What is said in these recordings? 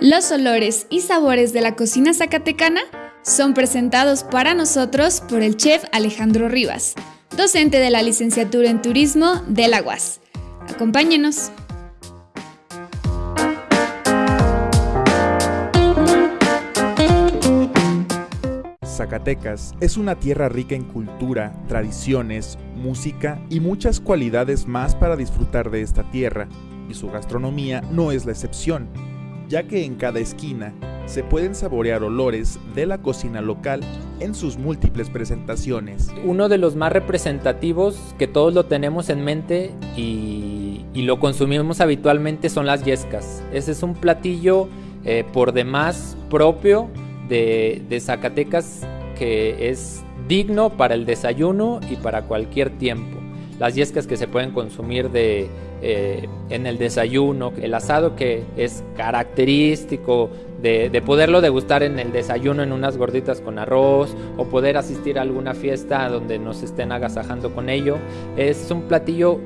Los olores y sabores de la cocina zacatecana son presentados para nosotros por el chef Alejandro Rivas, docente de la licenciatura en turismo de la UAS. Acompáñenos. Zacatecas es una tierra rica en cultura, tradiciones, música y muchas cualidades más para disfrutar de esta tierra, y su gastronomía no es la excepción, ya que en cada esquina se pueden saborear olores de la cocina local en sus múltiples presentaciones. Uno de los más representativos que todos lo tenemos en mente y, lo consumimos habitualmente son las yescas. Ese es un platillo eh, por demás propio de, Zacatecas que es digno para el desayuno y para cualquier tiempo. Las yescas que se pueden consumir de, eh, en el desayuno, el asado que es característico de, de, poderlo degustar en el desayuno en unas gorditas con arroz o poder asistir a alguna fiesta donde nos estén agasajando con ello. Es un platillo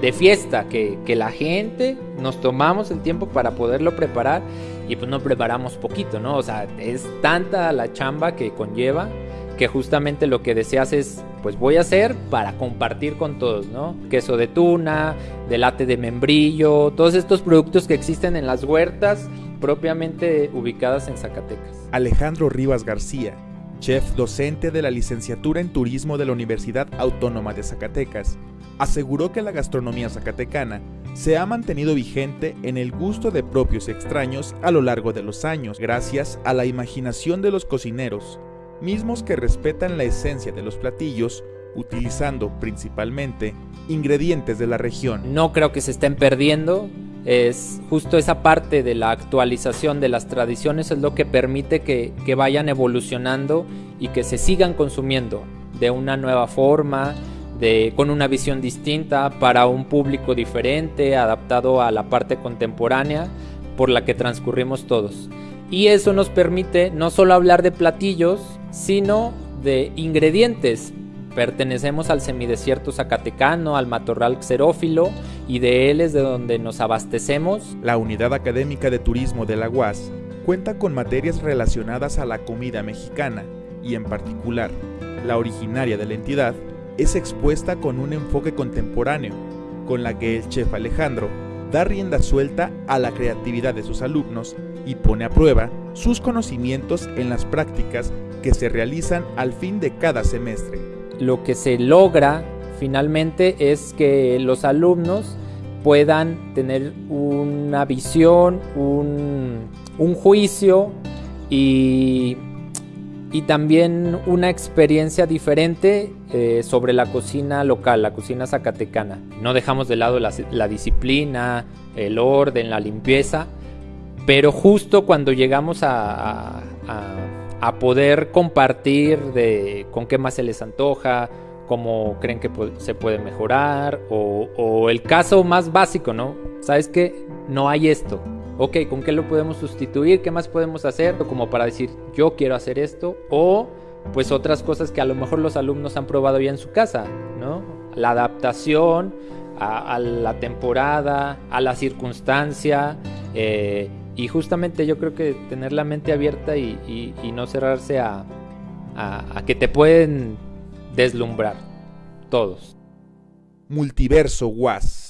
de fiesta que, que la gente nos tomamos el tiempo para poderlo preparar y pues no preparamos poquito, ¿no? O sea, es tanta la chamba que conlleva que justamente lo que deseas es, pues voy a hacer para compartir con todos, ¿no? Queso de tuna, delate de membrillo, todos estos productos que existen en las huertas propiamente ubicadas en Zacatecas. Alejandro Rivas García, chef docente de la licenciatura en turismo de la Universidad Autónoma de Zacatecas, aseguró que la gastronomía zacatecana se ha mantenido vigente en el gusto de propios extraños a lo largo de los años, gracias a la imaginación de los cocineros, mismos que respetan la esencia de los platillos, utilizando principalmente ingredientes de la región. No creo que se estén perdiendo, es justo esa parte de la actualización de las tradiciones es lo que permite que, que vayan evolucionando y que se sigan consumiendo de una nueva forma, con una visión distinta para un público diferente, adaptado a la parte contemporánea por la que transcurrimos todos. Y eso nos permite no solo hablar de platillos, sino de ingredientes. Pertenecemos al semidesierto zacatecano, al matorral xerófilo, y de él es de donde nos abastecemos. La Unidad Académica de Turismo de la UAS cuenta con materias relacionadas a la comida mexicana, y en particular, la originaria de la entidad, es expuesta con un enfoque contemporáneo, con la que el chef Alejandro da rienda suelta a la creatividad de sus alumnos y pone a prueba sus conocimientos en las prácticas que se realizan al fin de cada semestre. Lo que se logra finalmente es que los alumnos puedan tener una visión, un, juicio y y también una experiencia diferente eh, sobre la cocina local, la cocina zacatecana. No dejamos de lado la, disciplina, el orden, la limpieza, pero justo cuando llegamos a, poder compartir de con qué más se les antoja, cómo creen que se puede mejorar, o, o el caso más básico, ¿no? ¿Sabes qué? No hay esto ok, ¿con qué lo podemos sustituir? ¿Qué más podemos hacer? Como para decir, yo quiero hacer esto. O pues otras cosas que a lo mejor los alumnos han probado ya en su casa, ¿no? La adaptación a, la temporada, a la circunstancia. Eh, y justamente yo creo que tener la mente abierta y, no cerrarse a, a que te pueden deslumbrar todos. Multiverso Was